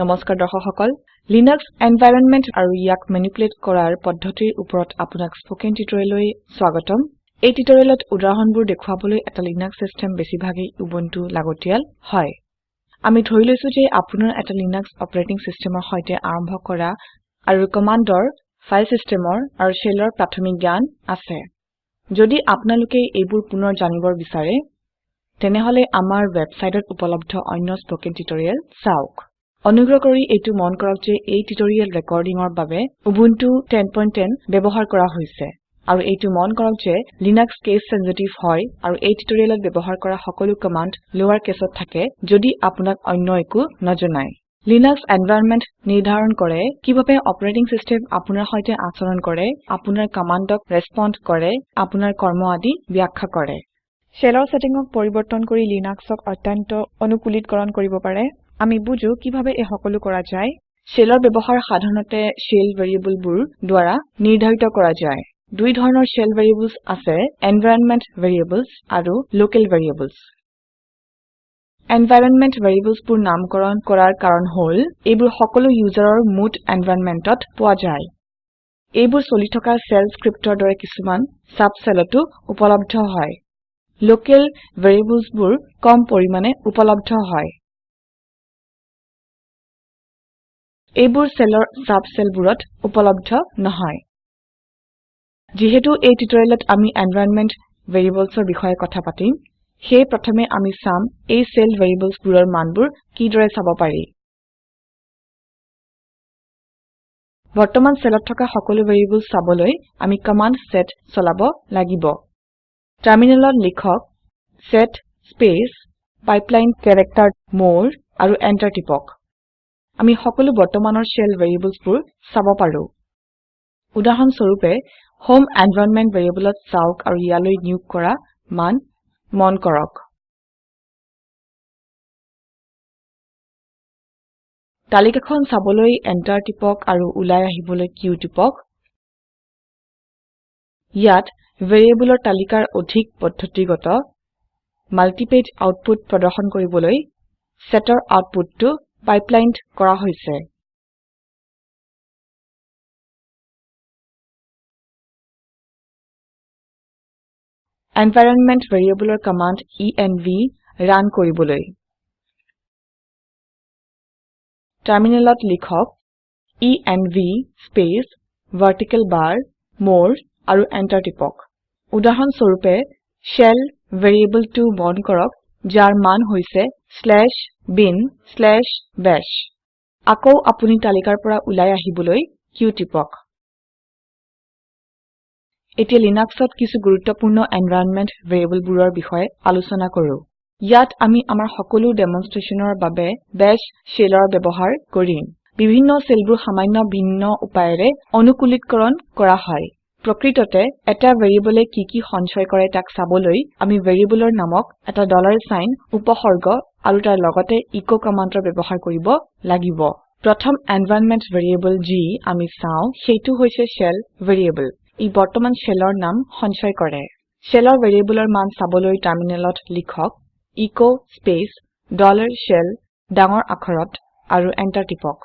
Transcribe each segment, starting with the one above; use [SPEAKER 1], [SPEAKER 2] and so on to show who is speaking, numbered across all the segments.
[SPEAKER 1] Namaskar Dhahakal. Linux environment aru yak manipulate korar podhoti uprot apunak spoken tutorial swagatam. A e tutorial at Udrahanbur dekhwabole at a Linux system besibhagi Ubuntu lagotial. Hoi. Amit hoilusu je apunar at a Linux operating system or hoite armho kora aru commander file system or aru shellor platomic gyan ase. Jodi apnaluke ebur punor janibor visare. Tenehole amar website at upalabto onyo spoken tutorial sauk. অনুগ্ৰহ কৰি এইটো মন কৰক যে এই tutorial ৰেকৰ্ডিঙৰ বাবে Ubuntu 10.10 ব্যৱহাৰ কৰা হৈছে আৰু এইটো মন কৰক যে Linux case sensitive হয় আৰু এই টিউটৰিয়েলত ব্যৱহাৰ কৰা সকলো কমাণ্ড লোৱাৰ কেছত থাকে যদি আপোনাক অন্য একো নজনায় লিনাক্স environment নিৰ্ধাৰণ কৰে কিভাবে অপাৰেটিং সিস্টেম আপোনাৰ সৈতে আচৰণ কৰে আপোনাৰ কামাণ্ডক ৰেসপন্ড কৰে আপোনাৰ কৰ্ম আদি ব্যাখ্যা কৰে শেলৰ সেটিংক পৰিৱৰ্তন কৰি লিনাক্সক অত্যন্ত অনুকূলীকৰণ কৰিব পাৰে আমি বুজো কিভাবে এই সকলো কৰা যায় শেলৰ ব্যৱহাৰ সাধাৰণতে শেল ভেৰিয়েবলবোৰ দ্বাৰা নিৰ্ধাৰিত কৰা যায় দুই ধৰণৰ শেল ভেৰিয়েবলছ আছে এনভাইৰনমেণ্ট ভেৰিয়েবলছ আৰু লোকেল ভেৰিয়েবলছ এনভাইৰনমেণ্ট ভেৰিয়েবলছবোৰ নামকৰণ কৰাৰ কাৰণ হ'ল এইবোৰ সকলো ইউজাৰৰ মুড এনভাইৰনমেণ্টত পোৱা যায় এইবোৰ চলি থকা চেল স্ক্ৰিপ্টৰ দৰে কিছুমান চাবচেলতো উপলব্ধ হয় লোকেল
[SPEAKER 2] ভেৰিয়েবলছবোৰ কম পৰিমাণে উপলব্ধ হয়
[SPEAKER 1] এইবোৰ চাব চেলবোৰত উপলব্ধ নহয় যিহেতু এই টিউটৰিয়েলত আমি এনভায়ৰনমেন্ট ভেৰিয়েবলছৰ বিষয়ে কথা পাতিম সেই প্ৰথমে আমি চাম এই চেল ভেৰিয়েবলছবোৰৰ মানবোৰ কিদৰে চাব পাৰি বৰ্তমান চেলত থকা সকলো ভেৰিয়েবলছ চাবলৈ আমি কমাণ্ড সেট চলাব লাগিব টাৰমিনেলত লিখক সেট স্পেচ পাইপলাইন কেৰেক্টাৰ মোৰ আৰু এণ্টাৰ টিপক আমি সকলো বৰ্তমানৰ শেল ভেৰিয়েবলছবোৰ চাব পাৰো উদাহৰণ স্বৰূপে হোম এনভায়ৰনমেন্ট ভেৰিয়েবলত চাওক আৰু ইয়ালৈ নিয়োগ কৰা মান মন কৰক তালিকাখন চাবলৈ এন্টাৰ টিপক আৰু ওলাই আহিবলৈ কিউ টিপক ইয়াত ভেৰিয়েবলৰ তালিকাৰ অধিক পদ্ধতিগত মাল্টিপেজ আউটপুট প্ৰদৰ্শন কৰিবলৈ সেটৰ আউটপুটটো পাইপলাইনড
[SPEAKER 2] কৰা হৈছে এনভাইৰনমেন্ট ভেৰিয়েবলৰ কমাণ্ড env ৰান কৰিবলৈ
[SPEAKER 1] টাৰমিনেলত লিখক env স্পেচ ভাৰ্টিকেল বাৰ মোৰ আৰু এণ্টাৰ টিপক উদাহৰণস্বৰূপে শেল ভেৰিয়েবলটো বন্ধ কৰক jar man hoise slash bin slash bash. Ako apuni talikarpora ulaya hibuloi q tipok. Eti linuxot kisu gurutapuno environment variable burar bihoi alusona koru. Yat ami amar hokolu demonstration or babe bash shelar bebohar korin. Bivino selbu hamaino bino upare onukulit koron korahai. প্ৰকৃততে এটা ভেৰিয়েবলে কি কি সঞ্চয় কৰে তাক চাবলৈ আমি ভেৰিয়েবলৰ নামক এটা ডলাৰ সাইন উপসৰ্গ আৰু তাৰ লগতে ইকো কমান্ডৰ ব্যৱহাৰ কৰিব লাগিব প্ৰথম এনভায়ৰনমেন্ট ভেৰিয়েবল যি আমি চাও সেইটো হৈছে শেল ভেৰিয়েবল ই বৰ্তমান শেলৰ নাম সঞ্চয় কৰে শেলৰ ভেৰিয়েবলৰ মান চাবলৈ টাৰ্মিনেলত লিখক ইকো স্পেচ ডলাৰ শেল ডাঙৰ আখৰত আৰু এন্টাৰ টিপক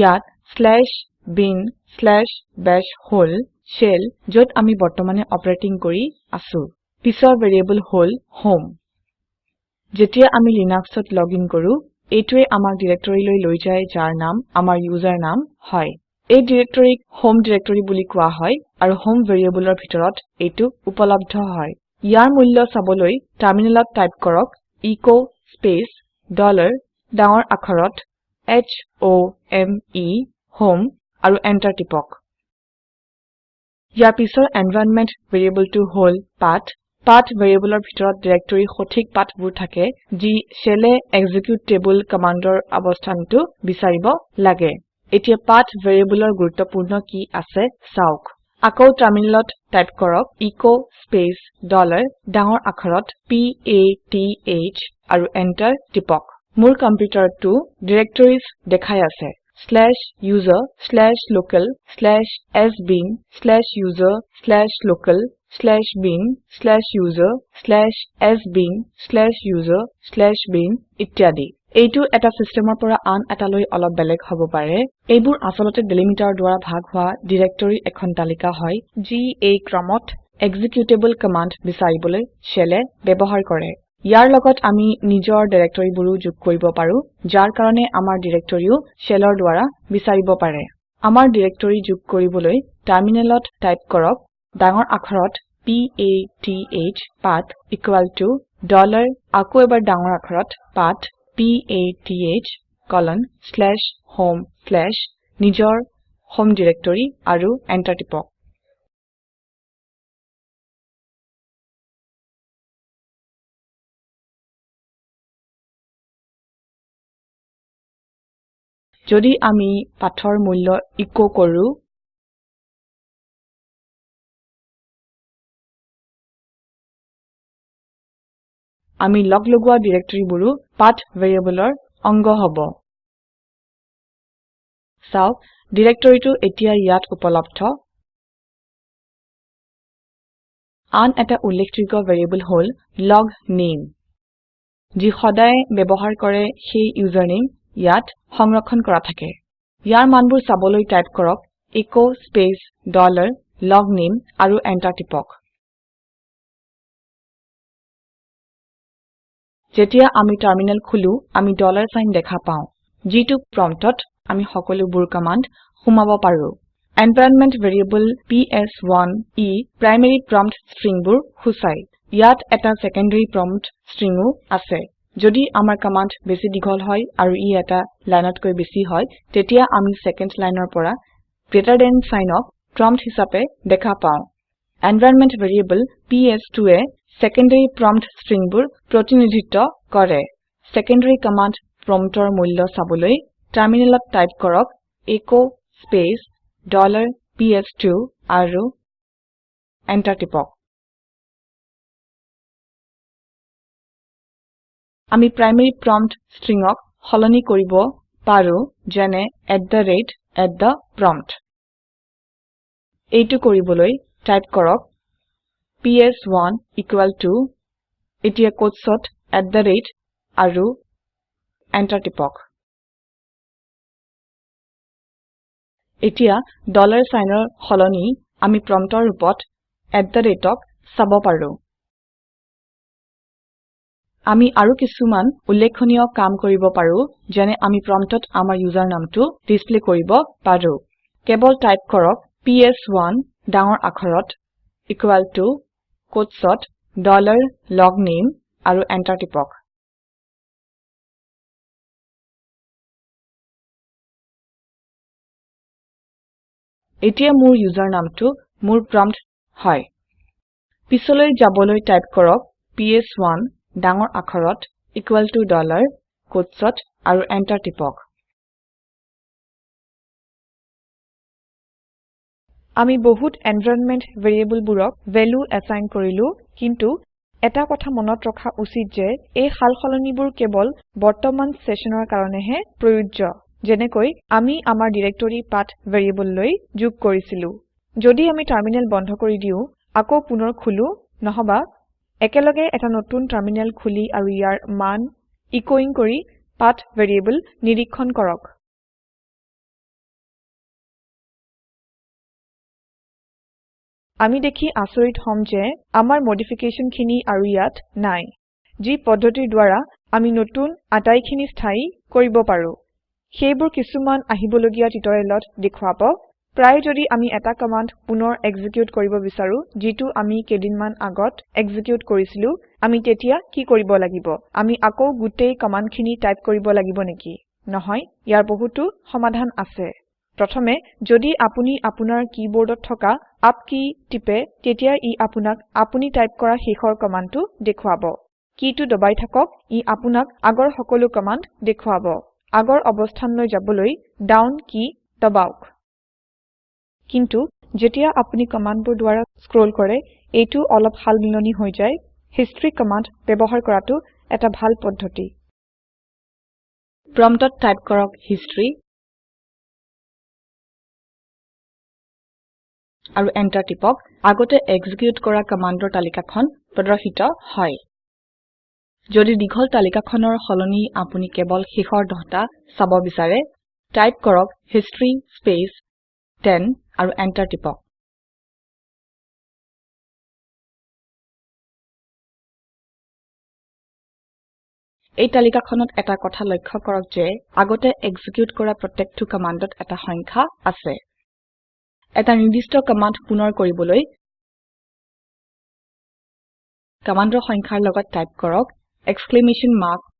[SPEAKER 1] ইয়াত slash bin slash bash hole shell যত আমি বৰ্তমানে অপাৰেটিং কৰি আছো পিছৰ ভেৰিয়েবল হল হোম যেতিয়া আমি লিনাক্সত লগইন কৰো এইটোৱে আমাৰ ডিৰেক্টৰীলৈ লৈ যায় যাৰ নাম আমাৰ ইউজাৰনাম হয় এই ডিৰেক্টৰীক হোম ডিৰেক্টৰী বুলি কোৱা হয় আৰু হোম ভেৰিয়েবলৰ ভিতৰত এইটো উপলব্ধ হয় ইয়াৰ মূল্য চাবলৈ সাবলৈ টাইপ কৰক echo স্পেচ dollar ডাঙৰ আখৰত H O M E home আৰু enter টিপক ইয়াৰ পিছৰ এনভাইৰনমেন্ট ভেৰিয়েবলটো হল পাথ পাথ ভেৰিয়েবলৰ ভিতৰত ডিৰেক্টৰী সঠিক পাথবোৰ থাকে যি শেলে এক্সিকিউট টেবুল কমাণ্ডৰ অৱস্থানটো বিচাৰিব লাগে এতিয়া পাথ ভেৰিয়েবলৰ গুৰুত্বপূৰ্ণ কি আছে চাওক আকৌ টাৰমিনেলত টাইপ কৰক echo স্পেচ ডলাৰ ডাঙৰ আখৰত p a t h আৰু এণ্টাৰ টিপক মোৰ কম্পিউটাৰটো ডিৰেক্টৰিজ দেখাই আছে /user/local/sbin/user/local Slash bin slash user slash s bin slash user slash bin ityadi. A to at a system of para an ataloi ala beleg hobopare. Ebur asolote delimiter dwara bhagwa directory ekhantalika hoi. G a cromot executable command visaibule shelle bebohar kore. ইয়াৰ লগত আমি নিজৰ ডিৰেক্টৰীবোৰো যোগ কৰিব পাৰো যাৰ কাৰণে আমাৰ ডিৰেক্টৰীও শেলৰ দ্বাৰা বিচাৰিব পাৰে আমাৰ ডিৰেক্টৰী যোগ কৰিবলৈ টাৰমিনেলত টাইপ কৰক ডাঙৰ আখৰত p a t h path equal to dollar আকৌ এবাৰ ডাঙৰ আখৰত path p a t h colon slash home slash নিজৰ হোম ডিৰেক্টৰী আৰু এণ্টাৰ টিপক
[SPEAKER 2] যদি আমি পাথৰ মূল্য ইকো কৰো আমি লগ লগোৱা ডিৰেক্টৰীবোৰো পাথ ভেৰিয়েবলৰ অংগ হ'ব চাওক ডিৰেক্টৰীটো এতিয়া ইয়াত উপলব্ধ
[SPEAKER 1] আন এটা উল্লেখযোগ্য ভেৰিয়েবল হ'ল লগ নেম যি সদায় ব্যৱহাৰ কৰে সেই ইউজাৰনেম ইয়াত সংৰক্ষণ কৰা থাকে ইয়াৰ মানবোৰ চাবলৈ টাইপ কৰক echo স্পেচ ডলাৰ logname আৰু enter
[SPEAKER 2] টিপক যেতিয়া
[SPEAKER 1] আমি টাৰ্মিনেল খুলু আমি ডলাৰ সাইন দেখা পাওঁ যিটো প্ৰম্পটত আমি সকলোবোৰ কামাণ্ড সুমাব পাৰো এনভায়ৰনমেন্ট ভেৰিয়েবল ই প্ৰাইমেৰী প্ৰম্পট ষ্ট্ৰিংবোৰ হুছাই ইয়াত এটা সেকেন্ডাৰী প্ৰম্পট ষ্ট্ৰিংও আছে যদি আমাৰ কামাণ্ড বেছি দীঘল হয় আৰু ই এটা লাইনতকৈ বেছি হয় তেতিয়া আমি ছেকেণ্ড লাইনৰ পৰা গ্ৰেটাৰ দেন চাইনক প্ৰম্পট হিচাপে দেখা পাওঁ environment variable P S two secondary prompt ষ্ট্ৰিংবোৰ প্ৰতিনিধিত্ব কৰে ছেকেণ্ডেৰী কামাণ্ড প্ৰম্পটৰ মূল্য চাবলৈ টাৰ্মিনেলত টাইপ কৰক echo' space dollar P S two আৰু এণ্টাৰ টিপক আমি primary prompt stringক হলনি কৰিব পাৰো যেনে at the rate at the prompt. এইটো কৰিবলৈ type কৰক ps1 equal to এতিয়া কোটছত at the rate
[SPEAKER 2] আৰু enter টিপক। এতিয়া dollar signৰ হলনি আমি promptৰ ওপৰত
[SPEAKER 1] at the rateক চাব পাৰো। আমি আৰু কিছুমান উল্লেখনীয় কাম কৰিব পাৰোঁ যেনে আমি প্ৰম্পটত আমাৰ ইউজাৰ নামটো ডিছপ্লে কৰিব পাৰোঁ কেৱল টাইপ কৰক ps1 ডাঙৰ আখৰত ইকুৱেল টু কোটছত ডলাৰ লগনেম আৰু এণ্টাৰ টিপক এতিয়া মোৰ ইউজাৰ নামটো মোৰ প্ৰম্পট হয় পিছলৈ যাবলৈ টাইপ কৰক ps1 ডাঙৰ আখৰত equal to dollar কোটছত আৰু enter টিপক আমি বহুত এনভায়ৰনমেন্ট ভেৰিয়েবল বুৰক ভ্যালু এসাইন কিন্তু এটা কথা মনত ৰখা উচিত যে এই সাল সলনিবোৰ কেৱল বৰ্তমান সেশনৰ কাৰণেহে প্ৰযোজ্য যেনেকৈ আমি আমাৰ ডিৰেক্টৰী পাথ ভেৰিয়েবল লৈ যোগ কৰিছিলো যদি আমি টাৰমিনেল বন্ধ কৰি দিওঁ আকৌ পুনৰ খোলো নহবা একেলগে এটা নতুন টাৰ্মিনেল খুলি আৰু ইয়াৰ মান ইকোইং কৰি পাথ ভেৰিয়েবল নিৰীক্ষণ কৰক আমি দেখি আচৰিত হম যে আমাৰ মডিফিকেশ্যন খিনি আৰু ইয়াত নাই যি পদ্ধতিৰ দ্বাৰা আমি নতুন আটাইখিনি স্থায়ী কৰিব পাৰোঁ সেইবোৰ কিছুমান আহিবলগীয়া টিউটৰিয়েলত দেখুৱাব প্ৰায় যদি আমি এটা কমান্ড পুনৰ এক্সিকিউট কৰিব বিচাৰো যিটো আমি কেইদিনমান আগত এক্সিকিউট কৰিছিলো আমি তেতিয়া কি কৰিব লাগিব আমি আকৌ গোটেই কমান্ডখিনি টাইপ কৰিব লাগিব নেকি নহয় ইয়াৰ বহুতো সমাধান আছে প্ৰথমে যদি আপুনি আপোনাৰ কিবৰ্ডত থকা আপ কি টিপে তেতিয়া ই আপোনাক আপুনি টাইপ কৰা শেষৰ কমাণ্ডটো দেখুৱাব কিটো দবাই থাকক ই আপোনাক আগৰ সকলো কমাণ্ড দেখুৱাব আগৰ অৱস্থানলৈ যাবলৈ ডাউন কি দবাওক কিন্তু যেতিয়া আপুনি কমাণ্ডবোৰ দ্বাৰা স্ক্ৰল কৰে এইটো অলপ সালমিলনি হৈ যায় হিষ্ট্ৰী কমাণ্ড ব্যৱহাৰ কৰাটো এটা ভাল পদ্ধতি প্ৰম্পটত টাইপ কৰক হিষ্ট্ৰী
[SPEAKER 2] আৰু এণ্টাৰ টিপক আগতে
[SPEAKER 1] এক্সিকিউট কৰা কমাণ্ডৰ তালিকাখন প্ৰদৰ্শিত হয় যদি দীঘল তালিকাখনৰ সলনি আপুনি কেৱল শেষৰ দহটা চাব বিচাৰে টাইপ কৰক
[SPEAKER 2] হিষ্ট্ৰী স্পেচ টেন আৰু এন্টাৰ টিপক
[SPEAKER 1] এই তালিকাখনত এটা কথা লক্ষ্য কৰক যে আগতে এক্সিকিউট কৰা প্ৰত্যেকটো কামাণ্ডত এটা সংখ্যা আছে এটা নিৰ্দিষ্ট কামাণ্ড পুনৰ কৰিবলৈ
[SPEAKER 2] কামাণ্ডৰ সংখ্যাৰ লগত টাইপ কৰক এক্সক্লেমেশ্যন
[SPEAKER 1] মাৰ্ক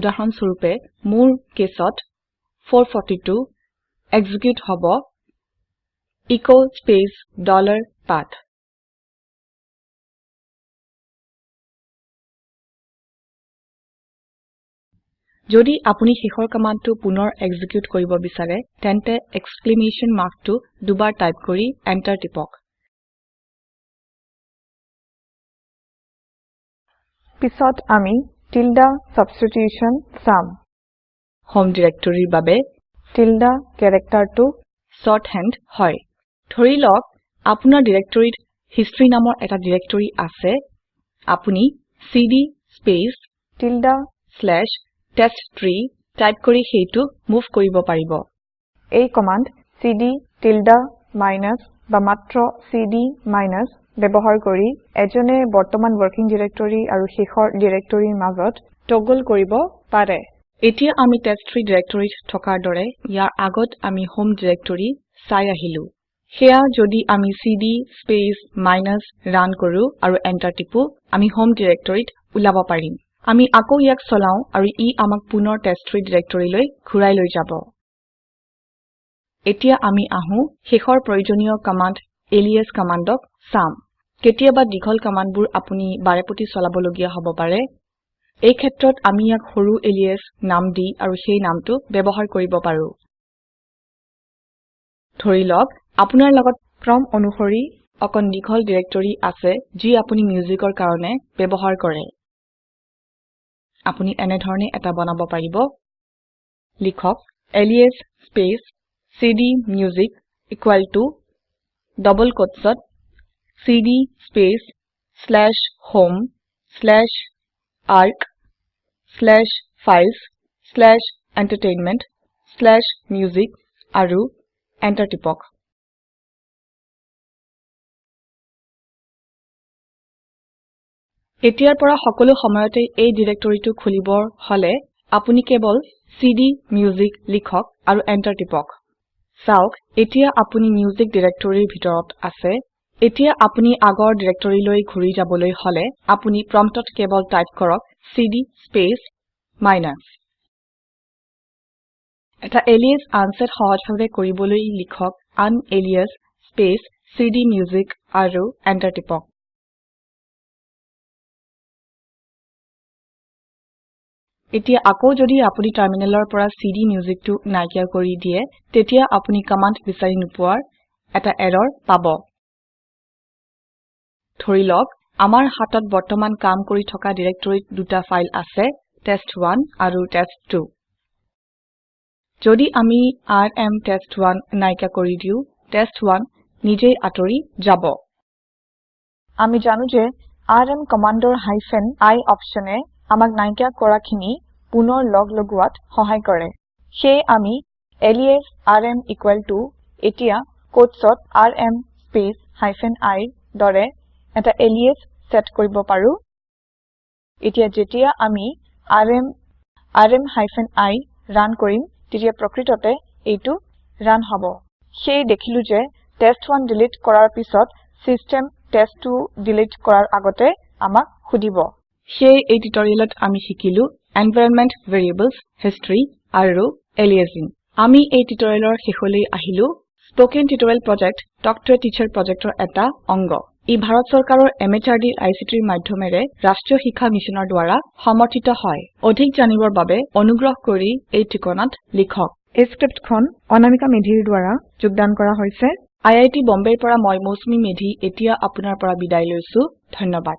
[SPEAKER 1] উদাহৰণস্বৰূপে মোৰ কেছত 442 এক্সিকিউট হ'ব echo space dollar path. Jodi apuni hikor command to punor execute koiba bisare, tente exclamation mark to dubar type kori, enter tipok.
[SPEAKER 2] Pisot ami tilde
[SPEAKER 1] substitution sum. Home directory babe tilde character to sort hand hoi. ধৰি লওক আপোনাৰ ডিৰেক্টৰীত history নামৰ এটা directory আছে আপুনি cd space tilde slash test type কৰি সেইটো move কৰিব পাৰিব এই কমাণ্ড cd টিল্ডা মাইনাছ বা মাত্ৰ cd মাইনাছ ব্যৱহাৰ কৰি এজনে বৰ্তমান ৱৰ্কিং ডিৰেক্টৰী আৰু শেষৰ ডিৰেক্টৰীৰ মাজত টগল কৰিব পাৰে এতিয়া আমি টেষ্ট ট্ৰী ডিৰেক্টৰীত থকাৰ দৰে ইয়াৰ আগত আমি হোম ডিৰেক্টৰী চাই আহিলো সেয়া যদি আমি cd স্পেস মাইনাস ৰান কৰো আৰু এন্টাৰ টিপো আমি হোম ডিৰেক্টৰীত উলাব পাৰিম আমি আকৌ ইয়াক চলাও আৰু ই আমাক পুনৰ টেষ্ট্ৰী ডিৰেক্টৰীলৈ ঘূৰাই লৈ যাব এতিয়া আমি আহো শেখৰ প্ৰয়োজনীয় কমাণ্ড এলিয়াস কমাণ্ডক সাম কেতিয়াবা দীঘল কমাণ্ডবোৰ আপুনি বাৰেপতি চলাবলগীয়া হ'ব পাৰে এই ক্ষেত্ৰত আমি ইয়াক সৰু এলিয়াস নাম দি আৰু সেই নামটো ব্যৱহাৰ কৰিব পাৰো ধৰি লওক আপোনাৰ লগত ক্ৰম অনুসৰি অকন দীঘল ডিৰেক্টৰী আছে যি আপুনি মিউজিকৰ কাৰণে ব্যৱহাৰ কৰে আপুনি এনে ধৰণে এটা বনাব পাৰিব লিখক alias space cd music equal to double quotesত cd space slash home slash arc slash files slash entertainment slash music আৰু এণ্টাৰ টিপক এতিয়াৰ পৰা সকলো সময়তে এই ডিৰেক্টৰীটো খুলিবৰ হলে আপুনি কেৱল cd music লিখক আৰু এন্টাৰ টিপক চাওক এতিয়া আপুনি মিউজিক ডিৰেক্টৰীৰ ভিতৰত আছে এতিয়া আপুনি আগৰ ডিৰেক্টৰীলৈ ঘূৰি যাবলৈ হলে আপুনি প্ৰম্পটত কেৱল টাইপ কৰক cd স্পেচ মাইনাছ এটা এলিয়াস আনচেট সহজভাৱে কৰিবলৈ লিখক আন এলিয়াস স্পেচ cd music আৰু এন্টাৰ টিপক এতিয়া আকৌ যদি আপুনি টাৰ্মিনেলৰ পৰা সিডি মিউজিকটো নাইকিয়া কৰি দিয়ে তেতিয়া আপুনি কমান্ড বিচাৰি নপোৱাৰ এটা এৰৰ পাব ধৰি লওক আমাৰ হাতত বৰ্তমান কাম কৰি থকা ডিৰেক্টৰীত দুটা ফাইল আছে টেষ্ট 1 আৰু টেষ্ট 2 যদি আমি rm test1 নাইকিয়া কৰি দিও টেষ্ট 1 নিজেই আতৰি যাব আমি জানো যে rm কমান্ডৰ হাইফেন i অপচনে আমাক নাইকিয়া কৰাখিনি পুনৰ লগ লগোৱাত সহায় কৰে সেয়ে আমি alias R M equal to এতিয়া কোটছত আৰ এম স্পেচ হাইফেন আইৰ দৰে এটা এলিএচ চেট কৰিব পাৰোঁ এতিয়া যেতিয়া আমি R M R M hyphen I run কৰিম তেতিয়া প্ৰকৃততে এইটো ৰান হ'ব সেয়ে দেখিলোঁ যে টেষ্ট ওৱান ডিলিট কৰাৰ পিছত ছিষ্টেম টেষ্ট টু ডিলিট কৰাৰ আগতে আমাক সুধিব সে এই টিউটৰিয়েলত আমি শিকিলো এনভায়ৰনমেন্ট ভেৰিয়েবলছ হিস্ট্ৰি আৰু এলিয়াজিং আমি এই টিউটৰিয়েলৰ শেষলৈ আহিলো spoken tutorial project talk to teacher প্ৰজেক্টৰ এটা অংগ ই ভাৰত চৰকাৰৰ এমএচআৰডি আইচিটিৰ মাধ্যমেৰে ৰাষ্ট্ৰীয় শিক্ষা মিছনৰ দ্বাৰা সমৰ্থিত হয় অধিক জানিবৰ বাবে অনুগ্ৰহ কৰি এই ঠিকনাত লিখক এই স্ক্ৰিপ্টখন অনামিকা মেধিৰ দ্বাৰা যোগদান কৰা হৈছে আই আই আইআইটি বম্বেৰ পৰা মই মৌচুমী মেধি এতিয়া আপোনাৰ পৰা বিদায়
[SPEAKER 2] লৈছো ধন্যবাদ